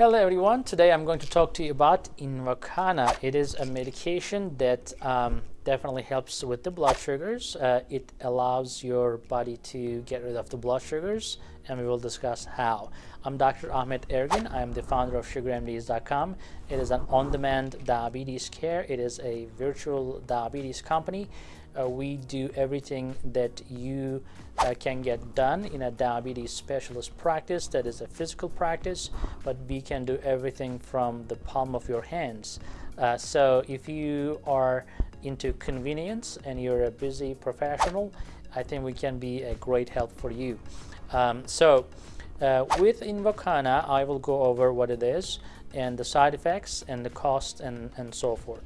Hello everyone, today I'm going to talk to you about Invokana. It is a medication that um, definitely helps with the blood sugars. Uh, it allows your body to get rid of the blood sugars and we will discuss how. I'm Dr. Ahmet Ergin. I am the founder of SugarMDs.com. It is an on-demand diabetes care. It is a virtual diabetes company uh, we do everything that you uh, can get done in a diabetes specialist practice that is a physical practice but we can do everything from the palm of your hands uh, so if you are into convenience and you're a busy professional I think we can be a great help for you um, so uh, with Invokana I will go over what it is and the side effects and the cost and, and so forth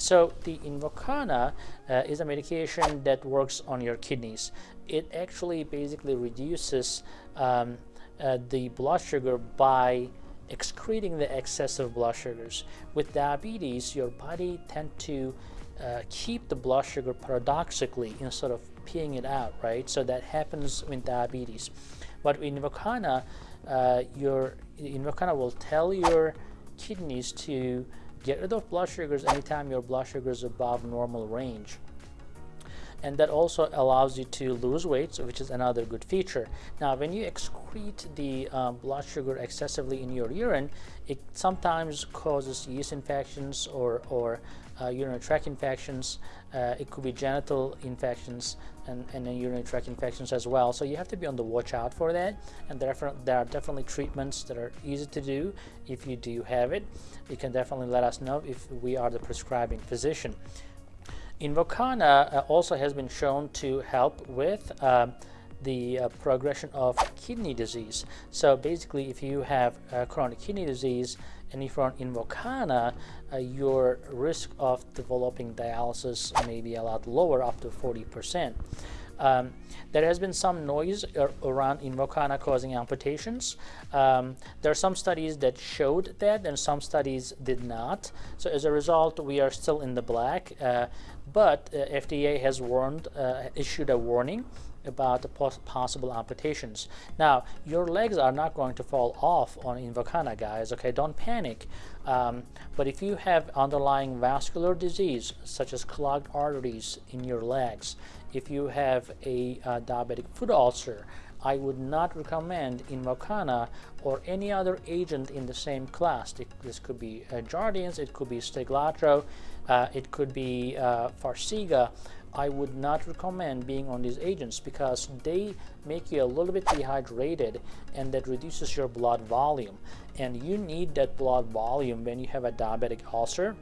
so the Invokana uh, is a medication that works on your kidneys. It actually basically reduces um, uh, the blood sugar by excreting the excessive blood sugars. With diabetes, your body tend to uh, keep the blood sugar paradoxically instead of peeing it out, right? So that happens with diabetes. But in Invokana, uh, your Invokana will tell your kidneys to Get rid of blood sugars anytime your blood sugar is above normal range. And that also allows you to lose weight, which is another good feature. Now, when you excrete the um, blood sugar excessively in your urine, it sometimes causes yeast infections or, or uh, urinary tract infections. Uh, it could be genital infections and, and then urinary tract infections as well. So you have to be on the watch out for that. And there are definitely treatments that are easy to do. If you do have it, you can definitely let us know if we are the prescribing physician. Invokana uh, also has been shown to help with uh, the uh, progression of kidney disease. So basically, if you have uh, chronic kidney disease and if you're on Invokana, uh, your risk of developing dialysis may be a lot lower, up to 40%. Um, there has been some noise around Invokana causing amputations. Um, there are some studies that showed that and some studies did not. So as a result, we are still in the black. Uh, but uh, FDA has warned, uh, issued a warning about the possible amputations. Now, your legs are not going to fall off on Invokana, guys, okay? Don't panic. Um, but if you have underlying vascular disease, such as clogged arteries in your legs, if you have a uh, diabetic foot ulcer, I would not recommend Invokana or any other agent in the same class. It, this could be uh, Jardiance, it could be Steglatro, uh, it could be uh, Farxiga. I would not recommend being on these agents because they make you a little bit dehydrated and that reduces your blood volume. And you need that blood volume when you have a diabetic ulcer.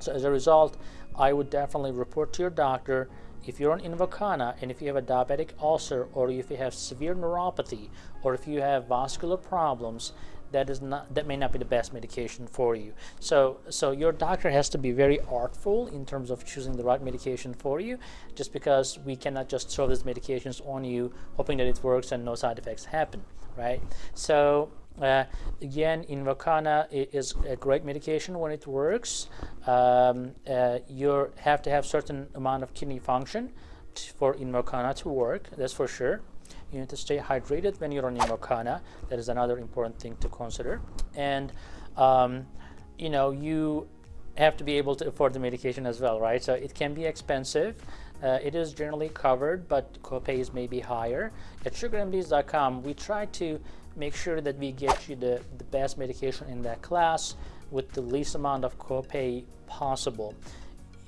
So as a result, I would definitely report to your doctor if you're on Invokana and if you have a diabetic ulcer or if you have severe neuropathy or if you have vascular problems, that is not that may not be the best medication for you. So so your doctor has to be very artful in terms of choosing the right medication for you, just because we cannot just throw these medications on you hoping that it works and no side effects happen, right? So uh, again, Invokana is a great medication when it works. Um, uh, you have to have certain amount of kidney function for Invokana to work, that's for sure. You need to stay hydrated when you're on Invokana. That is another important thing to consider. And, um, you know, you have to be able to afford the medication as well, right? So it can be expensive. Uh, it is generally covered, but copays may be higher. At sugarmds.com, we try to make sure that we get you the, the best medication in that class with the least amount of copay possible.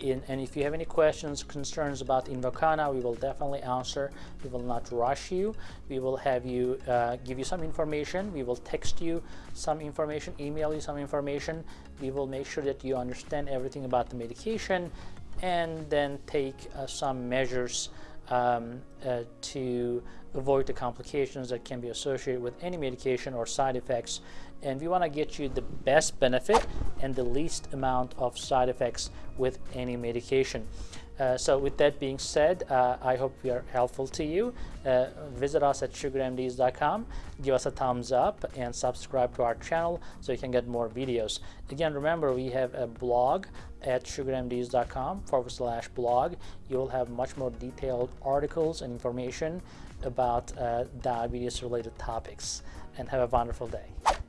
In, and if you have any questions, concerns about Invokana, we will definitely answer. We will not rush you. We will have you uh, give you some information. We will text you some information, email you some information. We will make sure that you understand everything about the medication and then take uh, some measures um, uh, to avoid the complications that can be associated with any medication or side effects. And we want to get you the best benefit and the least amount of side effects with any medication. Uh, so with that being said, uh, I hope we are helpful to you. Uh, visit us at sugarmds.com, give us a thumbs up and subscribe to our channel so you can get more videos. Again, remember we have a blog at sugarmds.com forward slash blog. You'll have much more detailed articles and information about uh, diabetes related topics and have a wonderful day.